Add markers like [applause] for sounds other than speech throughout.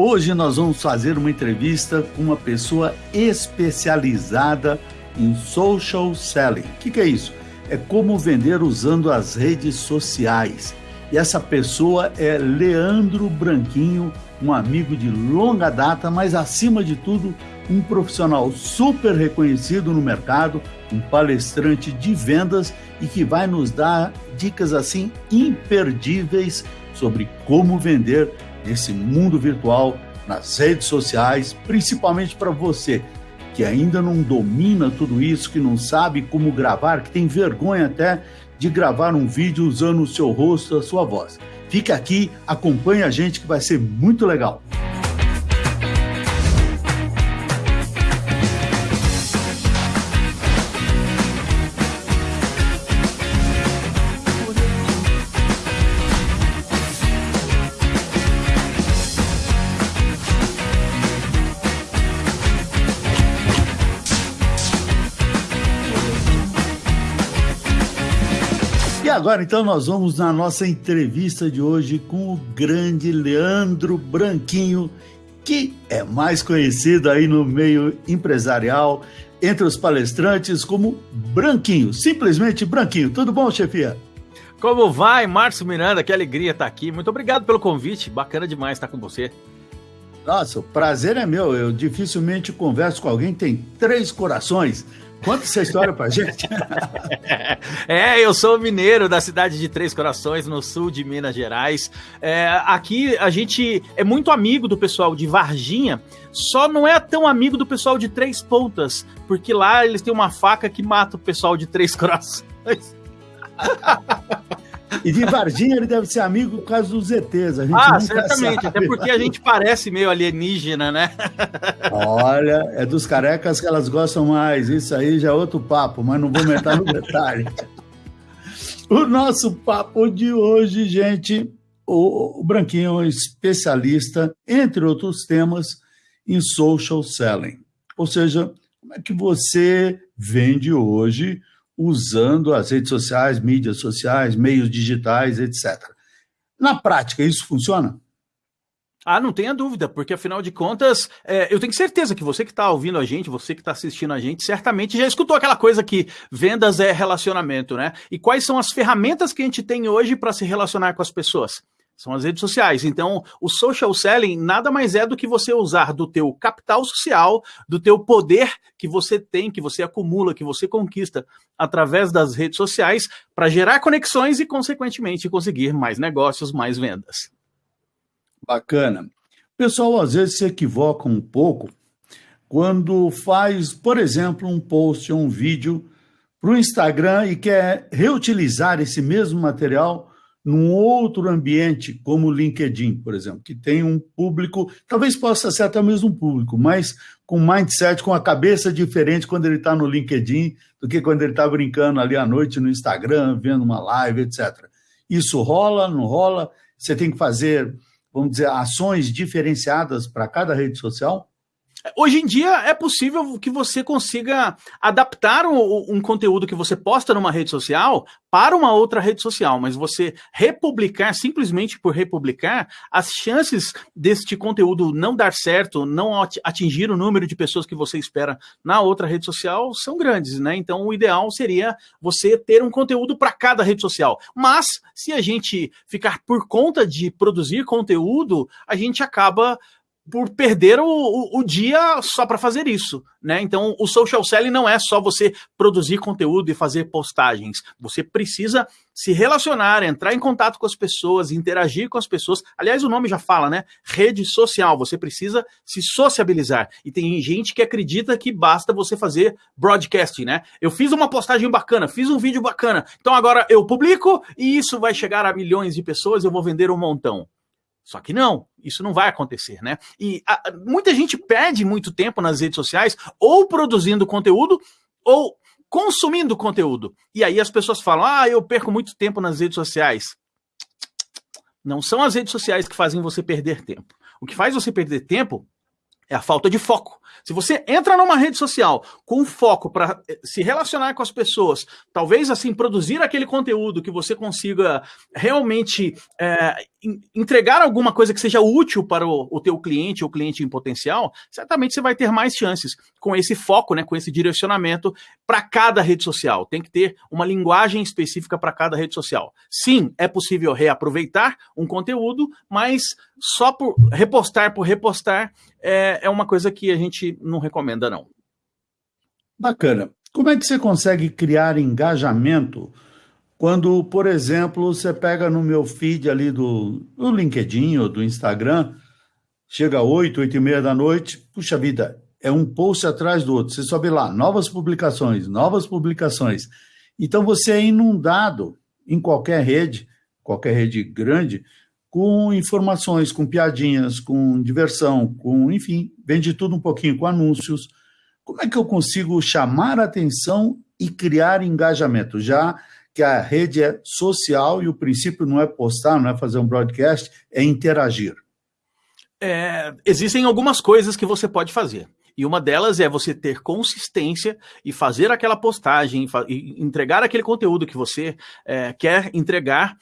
Hoje nós vamos fazer uma entrevista com uma pessoa especializada em social selling. O que, que é isso? É como vender usando as redes sociais. E essa pessoa é Leandro Branquinho, um amigo de longa data, mas acima de tudo, um profissional super reconhecido no mercado, um palestrante de vendas e que vai nos dar dicas assim imperdíveis sobre como vender nesse mundo virtual, nas redes sociais, principalmente para você que ainda não domina tudo isso, que não sabe como gravar, que tem vergonha até de gravar um vídeo usando o seu rosto, a sua voz. Fica aqui, acompanhe a gente que vai ser muito legal. Agora então nós vamos na nossa entrevista de hoje com o grande Leandro Branquinho, que é mais conhecido aí no meio empresarial, entre os palestrantes, como Branquinho, simplesmente Branquinho. Tudo bom, chefia? Como vai, Márcio Miranda? Que alegria estar aqui. Muito obrigado pelo convite. Bacana demais estar com você. Nossa, o prazer é meu. Eu dificilmente converso com alguém que tem três corações. Conta essa história pra gente. [laughs] é, eu sou mineiro da cidade de Três Corações, no sul de Minas Gerais. É, aqui a gente é muito amigo do pessoal de Varginha, só não é tão amigo do pessoal de Três Pontas, porque lá eles têm uma faca que mata o pessoal de Três Corações. [laughs] E de Varginha ele deve ser amigo por causa dos ETs. Ah, certamente. Sabe. Até porque a gente parece meio alienígena, né? Olha, é dos carecas que elas gostam mais. Isso aí já é outro papo, mas não vou entrar no detalhe. [laughs] o nosso papo de hoje, gente, o, o Branquinho é um especialista, entre outros temas, em social selling. Ou seja, como é que você vende hoje usando as redes sociais, mídias sociais, meios digitais, etc. Na prática, isso funciona? Ah, não tenha dúvida, porque afinal de contas, é, eu tenho certeza que você que está ouvindo a gente, você que está assistindo a gente, certamente já escutou aquela coisa que vendas é relacionamento, né? E quais são as ferramentas que a gente tem hoje para se relacionar com as pessoas? São as redes sociais. Então, o social selling nada mais é do que você usar do teu capital social, do teu poder que você tem, que você acumula, que você conquista através das redes sociais para gerar conexões e, consequentemente, conseguir mais negócios, mais vendas. Bacana. O pessoal às vezes se equivoca um pouco quando faz, por exemplo, um post ou um vídeo para o Instagram e quer reutilizar esse mesmo material num outro ambiente, como o LinkedIn, por exemplo, que tem um público, talvez possa ser até o mesmo público, mas com mindset, com a cabeça diferente quando ele está no LinkedIn do que quando ele está brincando ali à noite no Instagram, vendo uma live, etc. Isso rola, não rola? Você tem que fazer, vamos dizer, ações diferenciadas para cada rede social? Hoje em dia é possível que você consiga adaptar um, um, conteúdo que você posta numa rede social para uma outra rede social, mas você republicar simplesmente por republicar, as chances deste conteúdo não dar certo, não atingir o número de pessoas que você espera na outra rede social são grandes, né? Então o ideal seria você ter um conteúdo para cada rede social. Mas se a gente ficar por conta de produzir conteúdo, a gente acaba por perder o, o, o dia só para fazer isso, né? Então, o social selling não é só você produzir conteúdo e fazer postagens. Você precisa se relacionar, entrar em contato com as pessoas, interagir com as pessoas. Aliás, o nome já fala, né? Rede social. Você precisa se sociabilizar. E tem gente que acredita que basta você fazer broadcasting, né? Eu fiz uma postagem bacana, fiz um vídeo bacana. Então agora eu publico e isso vai chegar a milhões de pessoas, eu vou vender um montão. Só que não, isso não vai acontecer, né? E a, muita gente perde muito tempo nas redes sociais, ou produzindo conteúdo, ou consumindo conteúdo. E aí as pessoas falam: ah, eu perco muito tempo nas redes sociais. Não são as redes sociais que fazem você perder tempo. O que faz você perder tempo É a falta de foco. Se você entra numa rede social com foco para eh, se relacionar com as pessoas, talvez assim produzir aquele conteúdo que você consiga realmente é, entregar alguma coisa que seja útil para o, o teu cliente ou cliente em potencial, certamente você vai ter mais chances com esse foco, né, com esse direcionamento para cada rede social. Tem que ter uma linguagem específica para cada rede social. Sim, é possível reaproveitar um conteúdo, mas só por repostar por repostar é, é uma coisa que a gente não recomenda, não. Bacana. Como é que você consegue criar engajamento quando, por exemplo, você pega no meu feed ali do, do LinkedIn ou do Instagram, chega 8, 8 e meia da noite, puxa vida, é um post atrás do outro. Você sobe lá, novas publicações, novas publicações. Então você é inundado em qualquer rede, qualquer rede grande, com informações, com piadinhas, com diversão, com, enfim, vende tudo um pouquinho, com anúncios. Como é que eu consigo chamar a atenção e criar engajamento? Já que a rede é social e o princípio não é postar, não é fazer um broadcast, é interagir. É, existem algumas coisas que você pode fazer. E uma delas é você ter consistência e fazer aquela postagem, e entregar aquele conteúdo que você é, quer entregar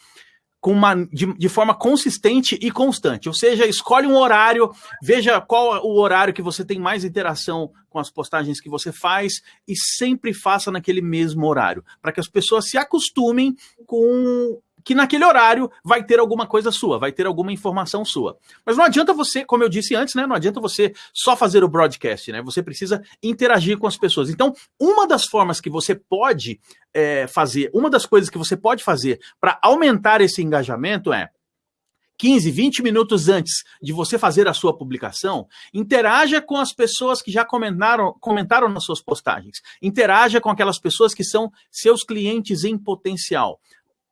com uma, de, de, forma consistente e constante. Ou seja, escolhe um horário, veja qual é o horário que você tem mais interação com as postagens que você faz e sempre faça naquele mesmo horário, para que as pessoas se acostumem com que naquele horário vai ter alguma coisa sua, vai ter alguma informação sua. Mas não adianta você, como eu disse antes, né? Não adianta você só fazer o broadcast, né? Você precisa interagir com as pessoas. Então, uma das formas que você pode é, fazer, uma das coisas que você pode fazer para aumentar esse engajamento é 15, 20 minutos antes de você fazer a sua publicação, interaja com as pessoas que já comentaram, comentaram nas suas postagens. Interaja com aquelas pessoas que são seus clientes em potencial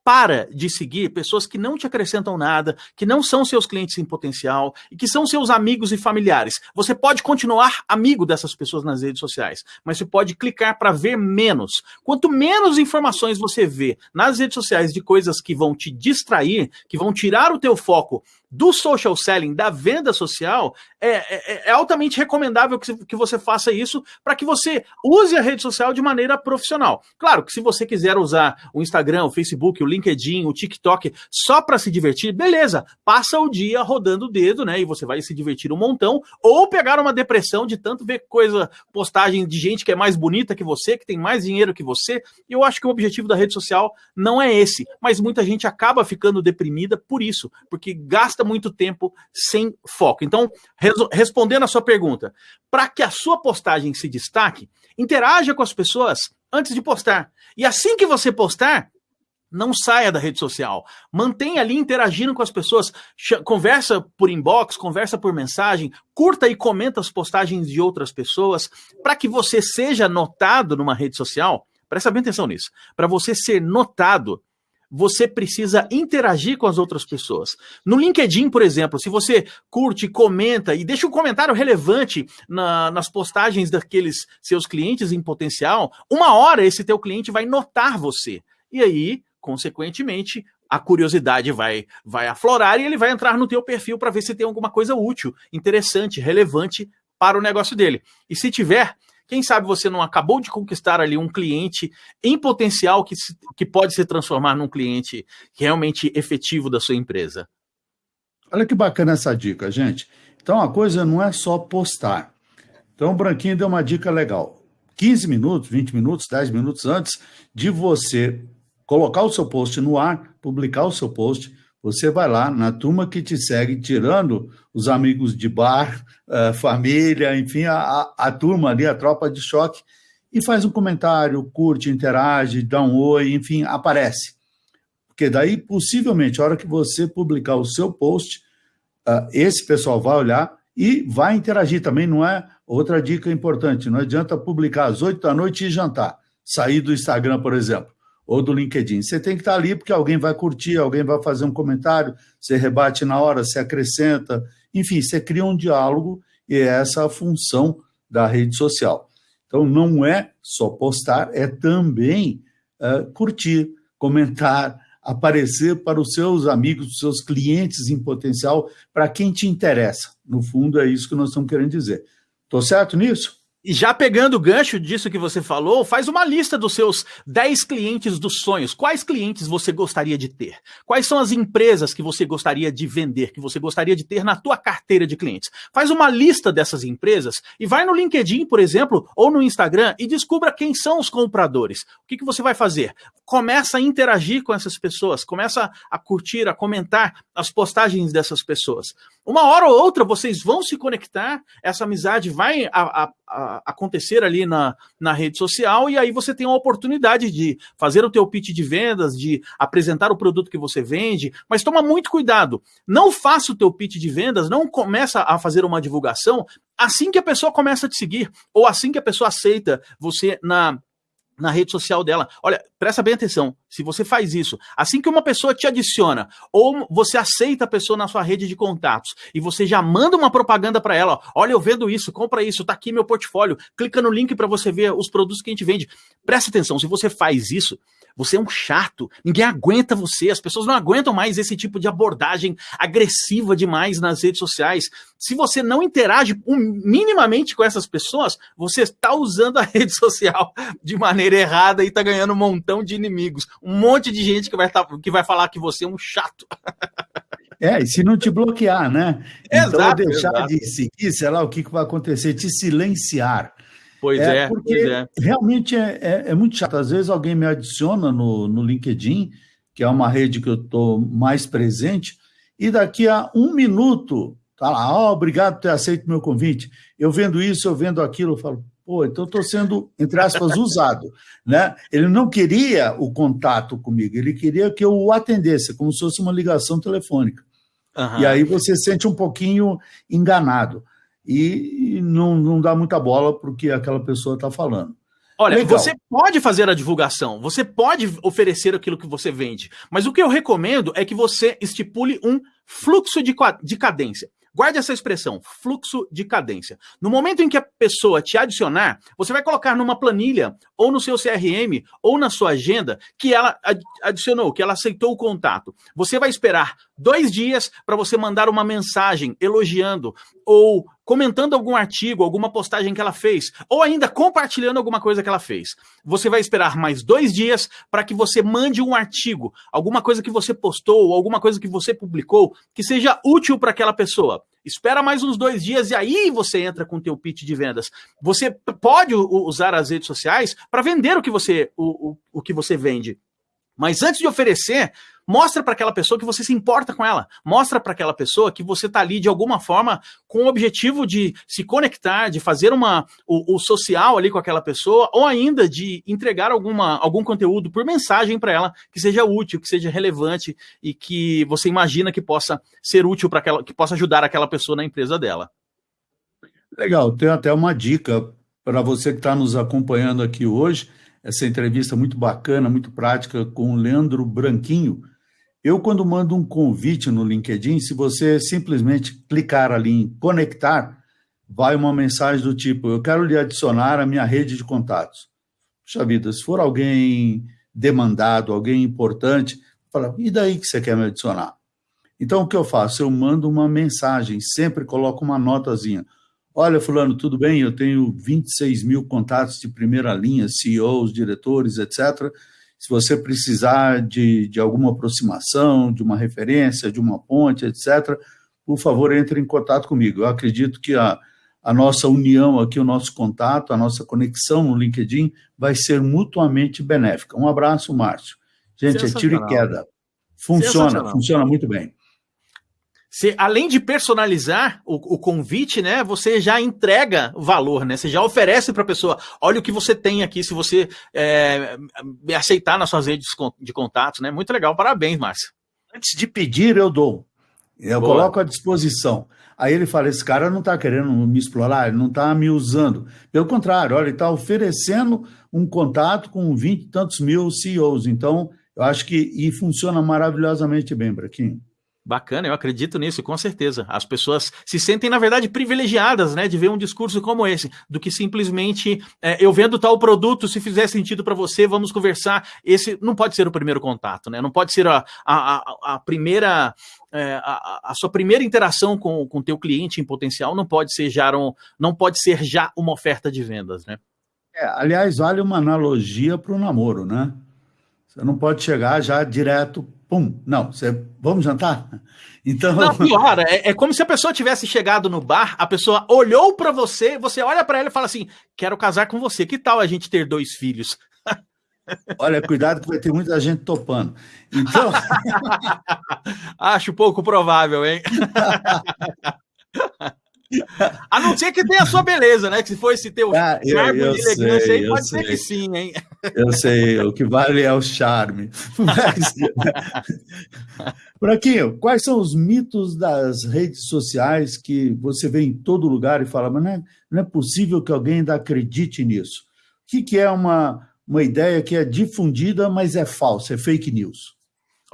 para de seguir pessoas que não te acrescentam nada, que não são seus clientes em potencial e que são seus amigos e familiares. Você pode continuar amigo dessas pessoas nas redes sociais, mas você pode clicar para ver menos. Quanto menos informações você vê nas redes sociais de coisas que vão te distrair, que vão tirar o teu foco do social selling, da venda social, é, é, é altamente recomendável que, que você faça isso para que você use a rede social de maneira profissional. Claro que se você quiser usar o Instagram, o Facebook, o LinkedIn, o TikTok só para se divertir, beleza, passa o dia rodando o dedo, né? E você vai se divertir um montão, ou pegar uma depressão de tanto ver coisa, postagem de gente que é mais bonita que você, que tem mais dinheiro que você. Eu acho que o objetivo da rede social não é esse, mas muita gente acaba ficando deprimida por isso, porque gasta muito tempo sem foco. Então, respondendo a sua pergunta, para que a sua postagem se destaque, interaja com as pessoas antes de postar. E assim que você postar, não saia da rede social. Mantenha ali interagindo com as pessoas. Conversa por inbox, conversa por mensagem, curta e comenta as postagens de outras pessoas, para que você seja notado numa rede social. Presta bem atenção nisso. Para você ser notado, você precisa interagir com as outras pessoas. No LinkedIn, por exemplo, se você curte, comenta e deixa um comentário relevante na, nas postagens daqueles seus clientes em potencial, uma hora esse teu cliente vai notar você. E aí, consequentemente, a curiosidade vai, vai aflorar e ele vai entrar no teu perfil para ver se tem alguma coisa útil, interessante, relevante para o negócio dele. E se tiver, quem sabe você não acabou de conquistar ali um cliente em potencial que, se, que pode se transformar num cliente realmente efetivo da sua empresa. Olha que bacana essa dica, gente. Então a coisa não é só postar. Então o Branquinho deu uma dica legal. 15 minutos, 20 minutos, 10 minutos antes de você colocar o seu post no ar, publicar o seu post, você vai lá na turma que te segue, tirando os amigos de bar, uh, família, enfim, a, a, turma ali, a tropa de choque, e faz um comentário, curte, interage, dá um oi, enfim, aparece. Porque daí, possivelmente, a hora que você publicar o seu post, uh, esse pessoal vai olhar e vai interagir também, não é? Outra dica importante, não adianta publicar às oito da noite e jantar, sair do Instagram, por exemplo ou do LinkedIn. Você tem que estar ali porque alguém vai curtir, alguém vai fazer um comentário, você rebate na hora, você acrescenta, enfim, você cria um diálogo e é essa a função da rede social. Então, não é só postar, é também uh, curtir, comentar, aparecer para os seus amigos, os seus clientes em potencial, para quem te interessa. No fundo, é isso que nós estamos querendo dizer. Estou certo nisso? E já pegando o gancho disso que você falou, faz uma lista dos seus 10 clientes dos sonhos. Quais clientes você gostaria de ter? Quais são as empresas que você gostaria de vender, que você gostaria de ter na tua carteira de clientes? Faz uma lista dessas empresas e vai no LinkedIn, por exemplo, ou no Instagram e descubra quem são os compradores. O que, que você vai fazer? Começa a interagir com essas pessoas, começa a curtir, a comentar as postagens dessas pessoas. Uma hora ou outra vocês vão se conectar, essa amizade vai a, a, a acontecer ali na, na rede social e aí você tem a oportunidade de fazer o teu pitch de vendas, de apresentar o produto que você vende, mas toma muito cuidado. Não faça o teu pitch de vendas, não começa a fazer uma divulgação assim que a pessoa começa a te seguir ou assim que a pessoa aceita você na na rede social dela. Olha, presta bem atenção. Se você faz isso, assim que uma pessoa te adiciona, ou você aceita a pessoa na sua rede de contatos, e você já manda uma propaganda para ela, olha, eu vendo isso, compra isso, tá aqui meu portfólio, clica no link para você ver os produtos que a gente vende. Presta atenção, se você faz isso, você é um chato, ninguém aguenta você, as pessoas não aguentam mais esse tipo de abordagem agressiva demais nas redes sociais. Se você não interage minimamente com essas pessoas, você está usando a [laughs] rede social de maneira errada e está ganhando um montão de inimigos. Um monte de gente que vai, tá, que vai falar que você é um chato. É, e se não te bloquear, né? [laughs] Exato, então deixar exato. de seguir, sei lá o que, que vai acontecer, te silenciar. Pois é, é porque pois é. realmente é, é, é, muito chato. Às vezes alguém me adiciona no, no LinkedIn, que é uma rede que eu estou mais presente, e daqui a um minuto, tá lá, oh, obrigado por ter aceito meu convite. Eu vendo isso, eu vendo aquilo, eu falo, pô, então estou sendo, entre aspas, [laughs] usado. Né? Ele não queria o contato comigo, ele queria que eu o atendesse, como se fosse uma ligação telefônica. Uhum. E aí você se sente um pouquinho enganado e não, não dá muita bola para o que aquela pessoa está falando. Olha, Legal. você pode fazer a divulgação, você pode oferecer aquilo que você vende, mas o que eu recomendo é que você estipule um fluxo de, de cadência. Guarde essa expressão, fluxo de cadência. No momento em que a pessoa te adicionar, você vai colocar numa planilha, ou no seu CRM, ou na sua agenda, que ela adicionou, que ela aceitou o contato. Você vai esperar dois dias para você mandar uma mensagem elogiando ou comentando algum artigo, alguma postagem que ela fez, ou ainda compartilhando alguma coisa que ela fez. Você vai esperar mais dois dias para que você mande um artigo, alguma coisa que você postou, alguma coisa que você publicou, que seja útil para aquela pessoa. Espera mais uns dois dias e aí você entra com o teu pitch de vendas. Você pode usar as redes sociais para vender o que você, o, o, o que você vende. Mas antes de oferecer, mostra para aquela pessoa que você se importa com ela. Mostra para aquela pessoa que você está ali de alguma forma com o objetivo de se conectar, de fazer uma, o, o social ali com aquela pessoa, ou ainda de entregar alguma, algum conteúdo por mensagem para ela que seja útil, que seja relevante e que você imagina que possa ser útil para aquela, que possa ajudar aquela pessoa na empresa dela. Legal, tem até uma dica para você que está nos acompanhando aqui hoje essa entrevista muito bacana, muito prática com o Leandro Branquinho. Eu, quando mando um convite no LinkedIn, se você simplesmente clicar ali em conectar, vai uma mensagem do tipo: Eu quero lhe adicionar à minha rede de contatos. Puxa vida, se for alguém demandado, alguém importante, fala: E daí que você quer me adicionar? Então, o que eu faço? Eu mando uma mensagem, sempre coloco uma notazinha. Olha, Fulano, tudo bem? Eu tenho 26 mil contatos de primeira linha, CEOs, diretores, etc. Se você precisar de, de alguma aproximação, de uma referência, de uma ponte, etc., por favor, entre em contato comigo. Eu acredito que a, a nossa união aqui, o nosso contato, a nossa conexão no LinkedIn vai ser mutuamente benéfica. Um abraço, Márcio. Gente, é tiro e queda. Funciona, funciona muito bem. Você, além de personalizar o, o, convite, né, você já entrega valor, né? Você já oferece para a pessoa, olha o que você tem aqui, se você é, me aceitar nas suas redes de contatos, né? Muito legal, parabéns, Márcio. Antes de pedir, eu dou. Eu Boa. coloco à disposição. Aí ele fala: esse cara não está querendo me explorar, ele não está me usando. Pelo contrário, olha, ele está oferecendo um contato com 20 e tantos mil CEOs. Então, eu acho que e funciona maravilhosamente bem, Braquinho. Bacana, eu acredito nisso, com certeza. As pessoas se sentem, na verdade, privilegiadas, né, de ver um discurso como esse, do que simplesmente é, eu vendo tal produto, se fizer sentido para você, vamos conversar. Esse não pode ser o primeiro contato, né? Não pode ser a, a, a primeira. É, a, a, sua primeira interação com o teu cliente em potencial não pode ser já um, não pode ser já uma oferta de vendas, né? É, aliás, vale uma analogia para o namoro, né? Você não pode chegar já direto Pum, não, você, vamos jantar? Então. Não, pior, é, é, como se a pessoa tivesse chegado no bar, a pessoa olhou para você, você olha para ela e fala assim: quero casar com você, que tal a gente ter dois filhos? [laughs] Olha, cuidado que vai ter muita gente topando. Então. [laughs] Acho pouco provável, hein? [laughs] A não ser que tenha a sua beleza, né? Que se for esse teu ah, charme eu, eu elegância aí, pode sei. ser que sim, hein? Eu sei, o que vale é o charme. Mas, [laughs] Buraquinho, quais são os mitos das redes sociais que você vê em todo lugar e fala, mas não é, não é possível que alguém ainda acredite nisso? O que, que é uma, uma ideia que é difundida, mas é falsa, é fake news?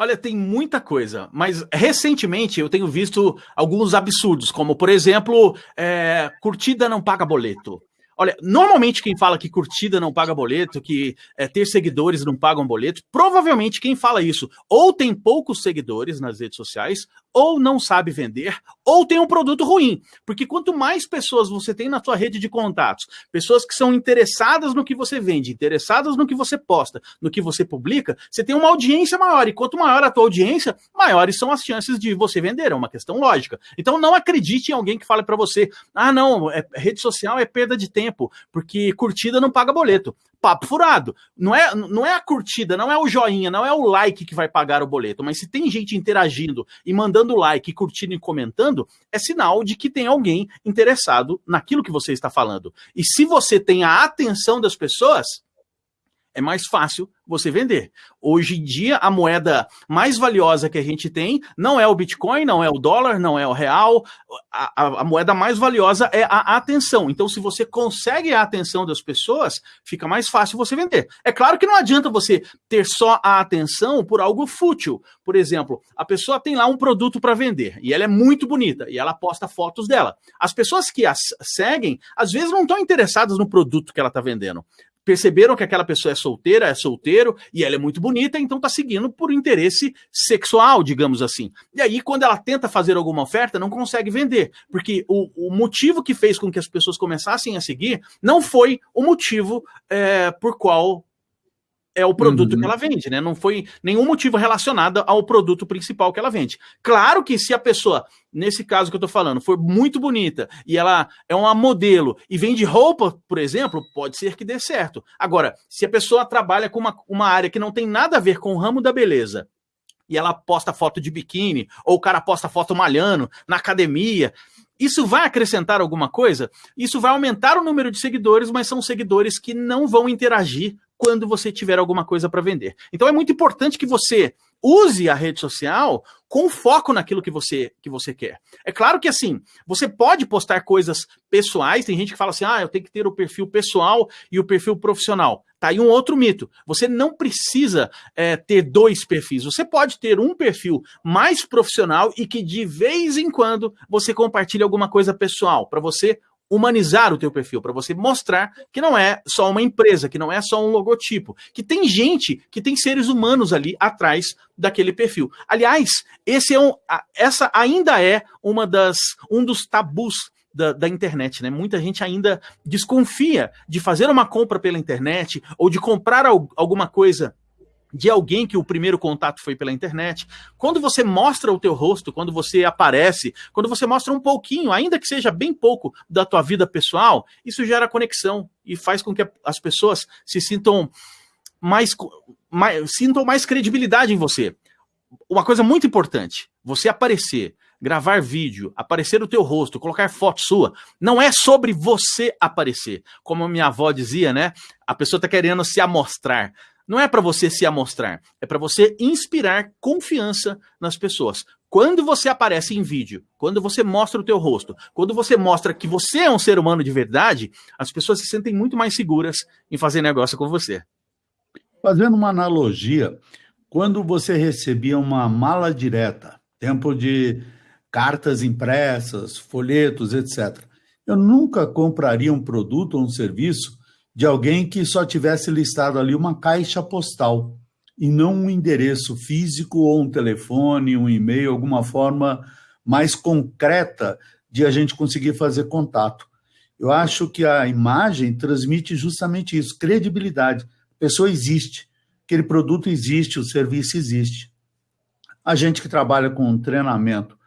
Olha, tem muita coisa, mas recentemente eu tenho visto alguns absurdos, como, por exemplo, é, curtida não paga boleto. Olha, normalmente quem fala que curtida não paga boleto, que é, ter seguidores não pagam boleto, provavelmente quem fala isso ou tem poucos seguidores nas redes sociais, ou não sabe vender, ou tem um produto ruim. Porque quanto mais pessoas você tem na sua rede de contatos, pessoas que são interessadas no que você vende, interessadas no que você posta, no que você publica, você tem uma audiência maior. E quanto maior a tua audiência, maiores são as chances de você vender. É uma questão lógica. Então não acredite em alguém que fale para você: ah, não, é, rede social é perda de tempo tempo, porque curtida não paga boleto. Papo furado. Não é, não é a curtida, não é o joinha, não é o like que vai pagar o boleto, mas se tem gente interagindo e mandando like, curtindo e comentando, é sinal de que tem alguém interessado naquilo que você está falando. E se você tem a atenção das pessoas, é mais fácil você vender. Hoje em dia, a moeda mais valiosa que a gente tem não é o Bitcoin, não é o dólar, não é o real. A, a, a, moeda mais valiosa é a atenção. Então, se você consegue a atenção das pessoas, fica mais fácil você vender. É claro que não adianta você ter só a atenção por algo fútil. Por exemplo, a pessoa tem lá um produto para vender e ela é muito bonita e ela posta fotos dela. As pessoas que a seguem, às vezes não estão interessadas no produto que ela está vendendo perceberam que aquela pessoa é solteira, é solteiro e ela é muito bonita, então está seguindo por interesse sexual, digamos assim. E aí, quando ela tenta fazer alguma oferta, não consegue vender, porque o, o motivo que fez com que as pessoas começassem a seguir não foi o motivo é, por qual é o produto uhum. que ela vende, né? Não foi nenhum motivo relacionado ao produto principal que ela vende. Claro que se a pessoa, nesse caso que eu tô falando, for muito bonita e ela é uma modelo e vende roupa, por exemplo, pode ser que dê certo. Agora, se a pessoa trabalha com uma, uma área que não tem nada a ver com o ramo da beleza, e ela posta foto de biquíni, ou o cara posta foto malhando na academia, isso vai acrescentar alguma coisa? Isso vai aumentar o número de seguidores, mas são seguidores que não vão interagir quando você tiver alguma coisa para vender. Então é muito importante que você use a rede social com foco naquilo que você, que você quer. É claro que assim, você pode postar coisas pessoais, tem gente que fala assim: "Ah, eu tenho que ter o perfil pessoal e o perfil profissional". Tá aí um outro mito. Você não precisa é, ter dois perfis. Você pode ter um perfil mais profissional e que de vez em quando você compartilhe alguma coisa pessoal para você humanizar o teu perfil, para você mostrar que não é só uma empresa, que não é só um logotipo, que tem gente, que tem seres humanos ali atrás daquele perfil. Aliás, esse é um, essa ainda é uma das um dos tabus da, da, internet, né? Muita gente ainda desconfia de fazer uma compra pela internet ou de comprar alguma coisa de alguém que o primeiro contato foi pela internet. Quando você mostra o teu rosto, quando você aparece, quando você mostra um pouquinho, ainda que seja bem pouco da tua vida pessoal, isso gera conexão e faz com que as pessoas se sintam mais, mais sintam mais credibilidade em você. Uma coisa muito importante, você aparecer, gravar vídeo, aparecer o teu rosto, colocar foto sua, não é sobre você aparecer. Como minha avó dizia, né? A pessoa está querendo se amostrar. Não é para você se amostrar, é para você inspirar confiança nas pessoas. Quando você aparece em vídeo, quando você mostra o teu rosto, quando você mostra que você é um ser humano de verdade, as pessoas se sentem muito mais seguras em fazer negócio com você. Fazendo uma analogia, quando você recebia uma mala direta tempo de cartas impressas, folhetos, etc. Eu nunca compraria um produto ou um serviço de alguém que só tivesse listado ali uma caixa postal e não um endereço físico ou um telefone, um e-mail, alguma forma mais concreta de a gente conseguir fazer contato. Eu acho que a imagem transmite justamente isso, credibilidade. A pessoa existe, aquele produto existe, o serviço existe. A gente que trabalha com treinamento,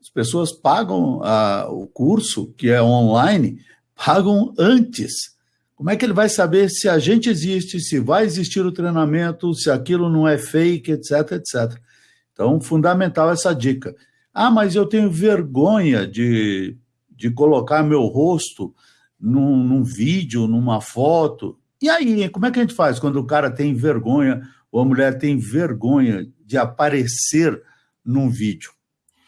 as pessoas pagam ah, o curso, que é online, pagam antes. Como é que ele vai saber se a gente existe, se vai existir o treinamento, se aquilo não é fake, etc, etc. Então, fundamental essa dica. Ah, mas eu tenho vergonha de, de colocar meu rosto num, num vídeo, numa foto. E aí, como é que a gente faz quando o cara tem vergonha ou a mulher tem vergonha de aparecer num vídeo?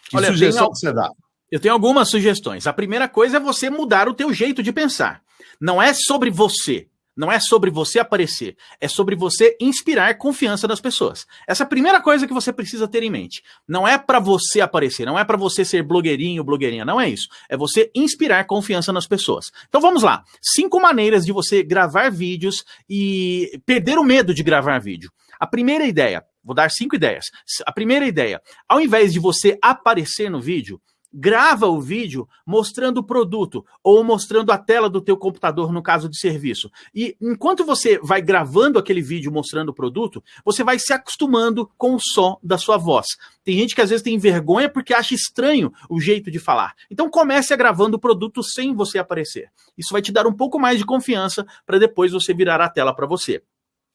Que Olha, sugestão tenho, que você dá? Eu tenho algumas sugestões. A primeira coisa é você mudar o teu jeito de pensar. Não é sobre você. Não é sobre você aparecer, é sobre você inspirar confiança nas pessoas. Essa é a primeira coisa que você precisa ter em mente. Não é para você aparecer, não é para você ser blogueirinho, blogueirinha, não é isso. É você inspirar confiança nas pessoas. Então vamos lá. Cinco maneiras de você gravar vídeos e perder o medo de gravar vídeo. A primeira ideia, vou dar cinco ideias. A primeira ideia, ao invés de você aparecer no vídeo, grava o vídeo mostrando o produto ou mostrando a tela do teu computador no caso de serviço. E enquanto você vai gravando aquele vídeo mostrando o produto, você vai se acostumando com o som da sua voz. Tem gente que às vezes tem vergonha porque acha estranho o jeito de falar. Então comece a gravando o produto sem você aparecer. Isso vai te dar um pouco mais de confiança para depois você virar a tela para você.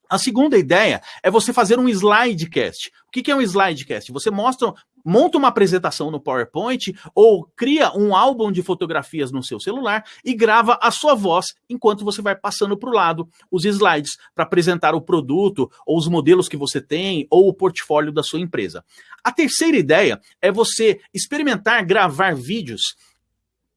A segunda ideia é você fazer um slidecast. O que é um slidecast? Você mostra, monta uma apresentação no PowerPoint ou cria um álbum de fotografias no seu celular e grava a sua voz enquanto você vai passando para o lado os slides para apresentar o produto ou os modelos que você tem ou o portfólio da sua empresa. A terceira ideia é você experimentar gravar vídeos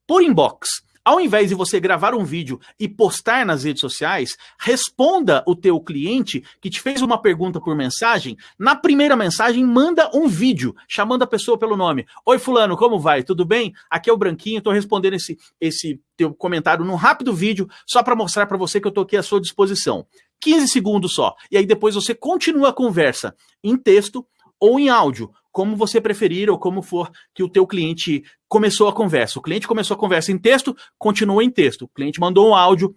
por inbox. Ao invés de você gravar um vídeo e postar nas redes sociais, responda o teu cliente que te fez uma pergunta por mensagem. Na primeira mensagem, manda um vídeo chamando a pessoa pelo nome. Oi, fulano, como vai? Tudo bem? Aqui é o Branquinho, estou respondendo esse, esse teu comentário num rápido vídeo só para mostrar para você que eu estou aqui à sua disposição. 15 segundos só. E aí depois você continua a conversa em texto ou em áudio, como você preferir ou como for que o teu cliente começou a conversa. O cliente começou a conversa em texto, continua em texto. O cliente mandou um áudio,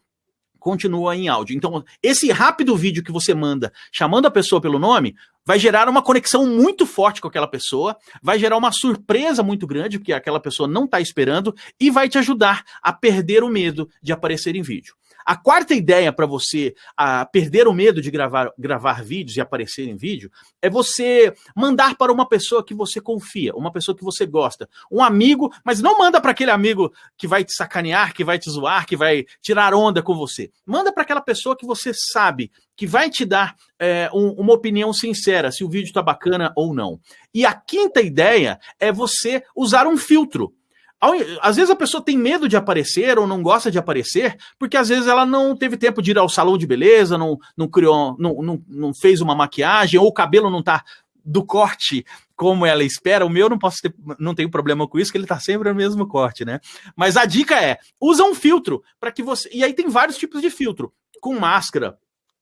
continua em áudio. Então, esse rápido vídeo que você manda, chamando a pessoa pelo nome, vai gerar uma conexão muito forte com aquela pessoa, vai gerar uma surpresa muito grande, porque aquela pessoa não está esperando, e vai te ajudar a perder o medo de aparecer em vídeo. A quarta ideia para você a, perder o medo de gravar, gravar vídeos e aparecer em vídeo é você mandar para uma pessoa que você confia, uma pessoa que você gosta, um amigo, mas não manda para aquele amigo que vai te sacanear, que vai te zoar, que vai tirar onda com você. Manda para aquela pessoa que você sabe que vai te dar é, um, uma opinião sincera se o vídeo está bacana ou não. E a quinta ideia é você usar um filtro. Às vezes a pessoa tem medo de aparecer ou não gosta de aparecer, porque às vezes ela não teve tempo de ir ao salão de beleza, não, não criou, não, não, não fez uma maquiagem, ou o cabelo não tá do corte como ela espera. O meu não posso ter, não tenho problema com isso, que ele tá sempre no mesmo corte, né? Mas a dica é: usa um filtro para que você. E aí tem vários tipos de filtro, com máscara,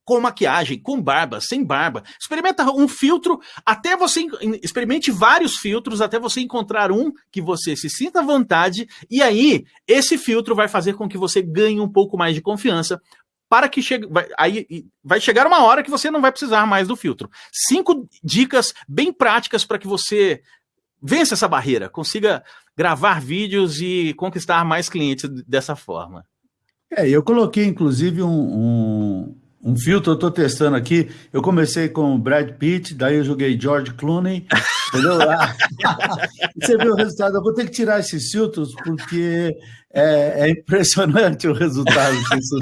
com maquiagem, com barba, sem barba. Experimenta um filtro até você experimente vários filtros até você encontrar um que você se sinta à vontade e aí esse filtro vai fazer com que você ganhe um pouco mais de confiança para que chegue, vai, aí vai chegar uma hora que você não vai precisar mais do filtro. Cinco dicas bem práticas para que você vença essa barreira, consiga gravar vídeos e conquistar mais clientes dessa forma. É, eu coloquei inclusive um, um um filtro, eu estou testando aqui. Eu comecei com Brad Pitt, daí eu joguei George Clooney, entendeu? [laughs] Você viu o resultado. Eu vou ter que tirar esses filtros porque é, é impressionante o resultado disso.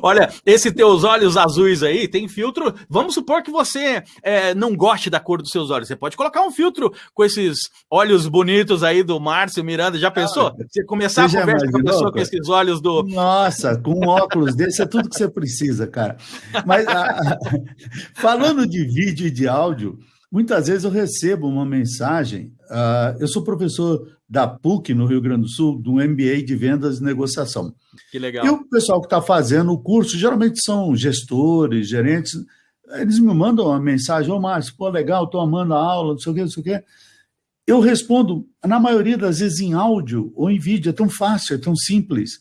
Olha, esses teus olhos azuis aí tem filtro. Vamos supor que você é, não goste da cor dos seus olhos. Você pode colocar um filtro com esses olhos bonitos aí do Márcio Miranda. Já pensou? Ah, você começar a conversa com a pessoa com esses olhos do. Nossa, com um óculos desse é tudo que você precisa, cara. Mas a, [laughs] falando de vídeo e de áudio. Muitas vezes eu recebo uma mensagem. Uh, eu sou professor da PUC, no Rio Grande do Sul, do MBA de Vendas e Negociação. Que legal. E o pessoal que está fazendo o curso, geralmente são gestores, gerentes, eles me mandam uma mensagem: Ô, oh, Márcio, pô, legal, estou amando a aula, não sei o quê, não sei o quê. Eu respondo, na maioria das vezes, em áudio ou em vídeo, é tão fácil, é tão simples.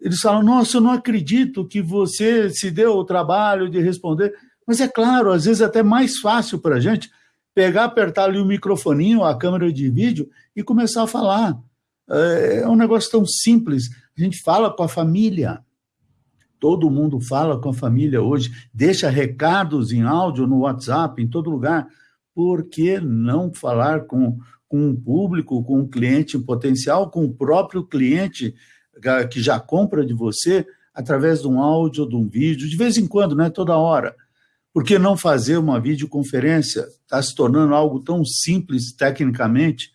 Eles falam: Nossa, eu não acredito que você se deu o trabalho de responder. Mas é claro, às vezes é até mais fácil para a gente pegar, apertar ali o microfoninho, a câmera de vídeo e começar a falar. É, é um negócio tão simples. A gente fala com a família. Todo mundo fala com a família hoje, deixa recados em áudio no WhatsApp, em todo lugar. Por que não falar com, com o público, com o cliente potencial, com o próprio cliente que já compra de você através de um áudio, de um vídeo, de vez em quando, não é toda hora. Por que não fazer uma videoconferência? Está se tornando algo tão simples tecnicamente.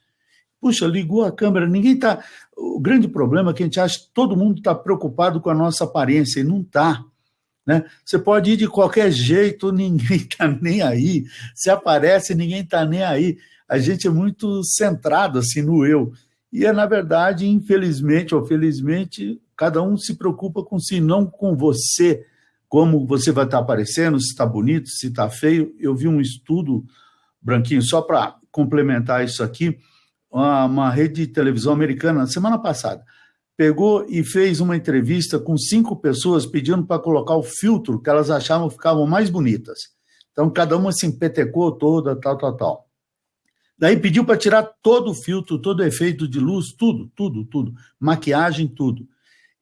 Puxa, ligou a câmera, ninguém está. O grande problema é que a gente acha que todo mundo está preocupado com a nossa aparência, e não está. Né? Você pode ir de qualquer jeito, [laughs] ninguém está nem aí. Se aparece, ninguém está nem aí. A gente é muito centrado assim no eu. E é, na verdade, infelizmente ou felizmente, cada um se preocupa com si, não com você como você vai estar aparecendo, se está bonito, se está feio. Eu vi um estudo, Branquinho, só para complementar isso aqui, uma, rede de televisão americana, semana passada, pegou e fez uma entrevista com cinco pessoas pedindo para colocar o filtro que elas achavam ficavam mais bonitas. Então, cada uma se empetecou toda, tal, tal, tal. Daí pediu para tirar todo o filtro, todo o efeito de luz, tudo, tudo, tudo. Maquiagem, tudo.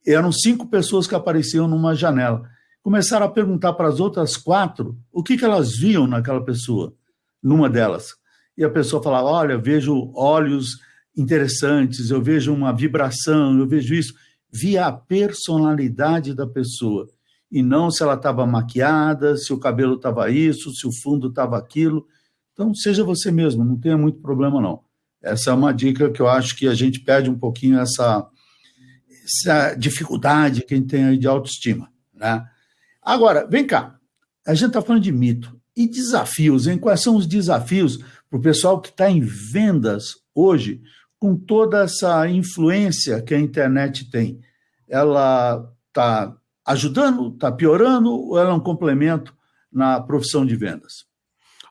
Eram cinco pessoas que apareciam numa janela começaram a perguntar para as outras quatro o que, que elas viam naquela pessoa, numa delas. E a pessoa falava: Olha, vejo olhos interessantes, eu vejo uma vibração, eu vejo isso. Via a personalidade da pessoa e não se ela estava maquiada, se o cabelo estava isso, se o fundo estava aquilo. Então, seja você mesmo, não tenha muito problema, não. Essa é uma dica que eu acho que a gente perde um pouquinho essa, essa dificuldade que a gente tem aí de autoestima, né? Agora, vem cá. A gente está falando de mito. E desafios, hein? Quais são os desafios para o pessoal que está em vendas hoje, com toda essa influência que a internet tem? Ela está ajudando, está piorando, ou ela é um complemento na profissão de vendas?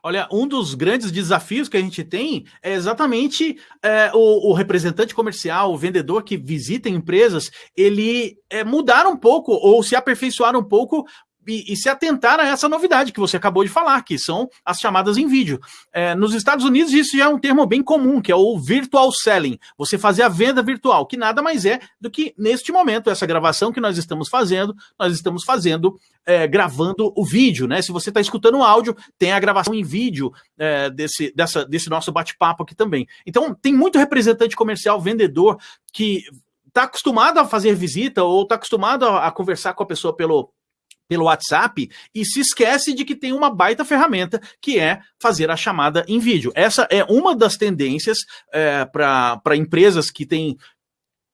Olha, um dos grandes desafios que a gente tem é exatamente é, o, o, representante comercial, o vendedor que visita empresas, ele é, mudar um pouco ou se aperfeiçoar um pouco e, e, se atentar a essa novidade que você acabou de falar, que são as chamadas em vídeo. É, nos Estados Unidos, isso já é um termo bem comum, que é o virtual selling. Você fazer a venda virtual, que nada mais é do que, neste momento, essa gravação que nós estamos fazendo, nós estamos fazendo, é, gravando o vídeo, né? Se você está escutando o áudio, tem a gravação em vídeo é, desse, dessa, desse nosso bate-papo aqui também. Então, tem muito representante comercial, vendedor, que está acostumado a fazer visita ou está acostumado a, a conversar com a pessoa pelo pelo WhatsApp e se esquece de que tem uma baita ferramenta que é fazer a chamada em vídeo. Essa é uma das tendências é, para empresas que têm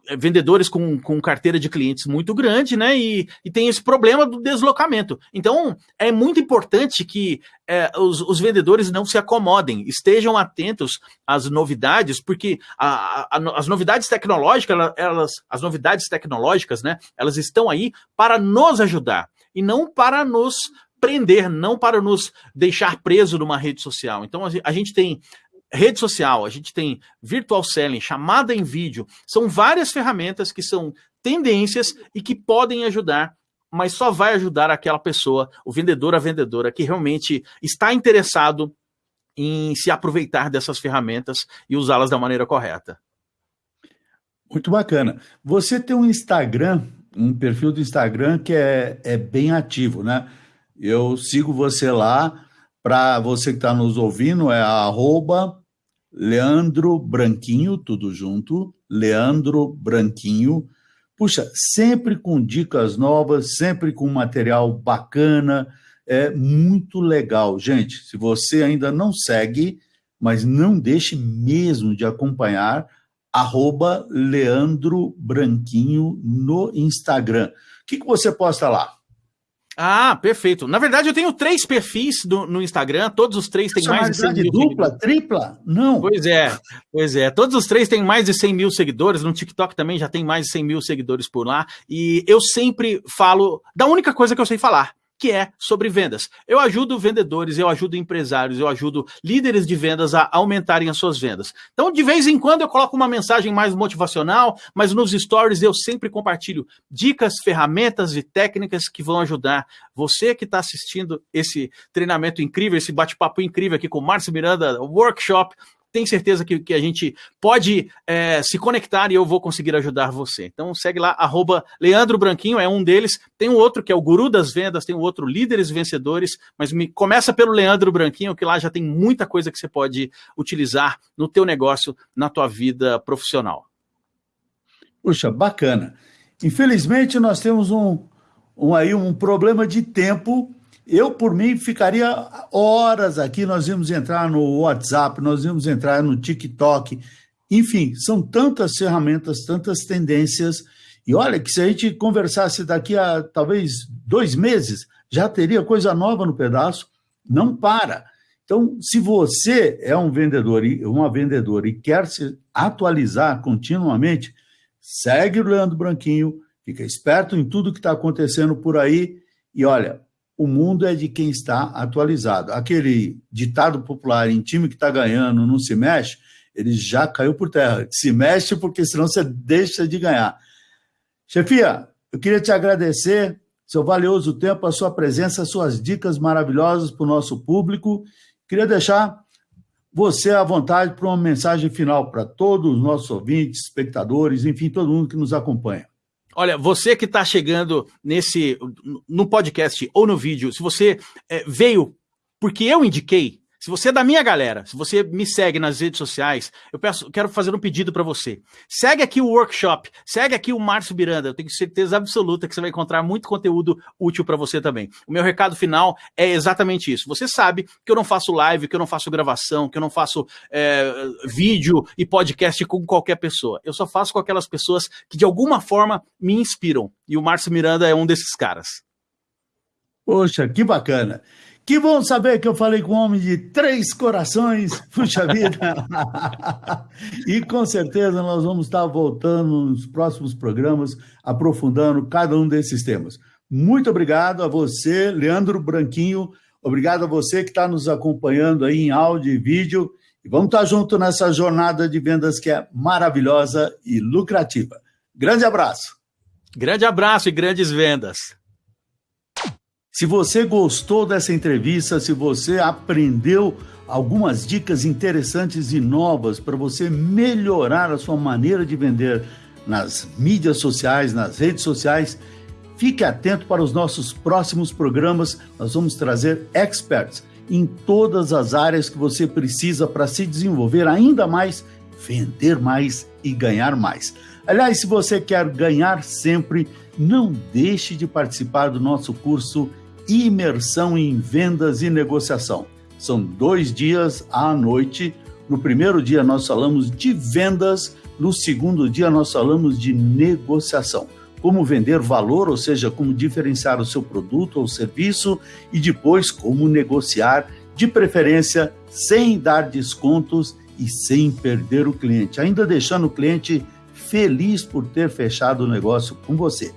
é, vendedores com, com carteira de clientes muito grande, né? E, e tem esse problema do deslocamento. Então, é muito importante que é, os, os, vendedores não se acomodem, estejam atentos às novidades, porque a, a, as novidades tecnológicas, elas, as novidades tecnológicas, né? Elas estão aí para nos ajudar e não para nos prender, não para nos deixar preso numa rede social. Então a gente tem rede social, a gente tem virtual selling, chamada em vídeo, são várias ferramentas que são tendências e que podem ajudar, mas só vai ajudar aquela pessoa, o vendedor, a vendedora, que realmente está interessado em se aproveitar dessas ferramentas e usá-las da maneira correta. Muito bacana. Você tem um Instagram um perfil do Instagram que é, é bem ativo, né? Eu sigo você lá. Para você que está nos ouvindo, é arroba Leandro Branquinho, tudo junto, Leandro Branquinho. Puxa, sempre com dicas novas, sempre com material bacana, é muito legal. Gente, se você ainda não segue, mas não deixe mesmo de acompanhar, arroba Leandro Branquinho no Instagram. O que, que você posta lá? Ah, perfeito. Na verdade, eu tenho três perfis do, no Instagram, todos os três têm mais de 100 mil dupla, seguidores. tripla? Não. Pois é, pois é. Todos os três têm mais de 100 mil seguidores, no TikTok também já tem mais de 100 mil seguidores por lá, e eu sempre falo da única coisa que eu sei falar, que é sobre vendas. Eu ajudo vendedores, eu ajudo empresários, eu ajudo líderes de vendas a aumentarem as suas vendas. Então, de vez em quando eu coloco uma mensagem mais motivacional, mas nos stories eu sempre compartilho dicas, ferramentas e técnicas que vão ajudar você que está assistindo esse treinamento incrível, esse bate-papo incrível aqui com o Márcio Miranda, workshop tem certeza que, que a gente pode é, se conectar e eu vou conseguir ajudar você. Então segue lá, arroba Leandro Branquinho, é um deles. Tem um outro que é o Guru das Vendas, tem um outro Líderes Vencedores, mas me começa pelo Leandro Branquinho, que lá já tem muita coisa que você pode utilizar no teu negócio, na tua vida profissional. Puxa, bacana. Infelizmente nós temos um, um aí um problema de tempo eu, por mim, ficaria horas aqui. Nós íamos entrar no WhatsApp, nós íamos entrar no TikTok. Enfim, são tantas ferramentas, tantas tendências. E olha que se a gente conversasse daqui a talvez dois meses, já teria coisa nova no pedaço. Não para. Então, se você é um vendedor e uma vendedora e quer se atualizar continuamente, segue o Leandro Branquinho, fica esperto em tudo que está acontecendo por aí e olha, o mundo é de quem está atualizado. Aquele ditado popular, em time que está ganhando não se mexe, ele já caiu por terra. Se mexe porque senão você deixa de ganhar. Chefia, eu queria te agradecer seu valioso tempo, a sua presença, as suas dicas maravilhosas para o nosso público. Queria deixar você à vontade para uma mensagem final para todos os nossos ouvintes, espectadores, enfim, todo mundo que nos acompanha. Olha, você que está chegando nesse no podcast ou no vídeo, se você é, veio porque eu indiquei, se você é da minha galera, se você me segue nas redes sociais, eu peço, quero fazer um pedido para você. Segue aqui o workshop, segue aqui o Márcio Miranda. Eu tenho certeza absoluta que você vai encontrar muito conteúdo útil para você também. O meu recado final é exatamente isso. Você sabe que eu não faço live, que eu não faço gravação, que eu não faço é, vídeo e podcast com qualquer pessoa. Eu só faço com aquelas pessoas que de alguma forma me inspiram. E o Márcio Miranda é um desses caras. Poxa, que bacana. Que bom saber que eu falei com um homem de três corações, [laughs] puxa vida. e com certeza nós vamos estar voltando nos próximos programas, aprofundando cada um desses temas. Muito obrigado a você, Leandro Branquinho. Obrigado a você que está nos acompanhando aí em áudio e vídeo. E vamos estar junto nessa jornada de vendas que é maravilhosa e lucrativa. Grande abraço. Grande abraço e grandes vendas. Se você gostou dessa entrevista, se você aprendeu algumas dicas interessantes e novas para você melhorar a sua maneira de vender nas mídias sociais, nas redes sociais, fique atento para os nossos próximos programas. Nós vamos trazer experts em todas as áreas que você precisa para se desenvolver ainda mais, vender mais e ganhar mais. Aliás, se você quer ganhar sempre, não deixe de participar do nosso curso imersão em vendas e negociação. São dois dias à noite. No primeiro dia nós falamos de vendas, no segundo dia nós falamos de negociação. Como vender valor, ou seja, como diferenciar o seu produto ou serviço, e depois como negociar, de preferência sem dar descontos e sem perder o cliente, ainda deixando o cliente feliz por ter fechado o negócio com você.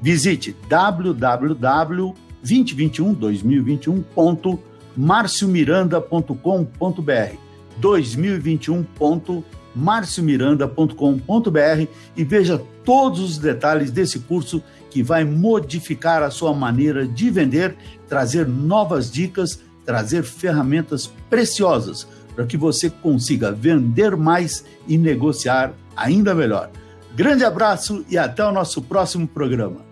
Visite www 2021, 2021.marciomiranda.com.br 2021.marciomiranda.com.br e veja todos os detalhes desse curso que vai modificar a sua maneira de vender, trazer novas dicas, trazer ferramentas preciosas para que você consiga vender mais e negociar ainda melhor. Grande abraço e até o nosso próximo programa.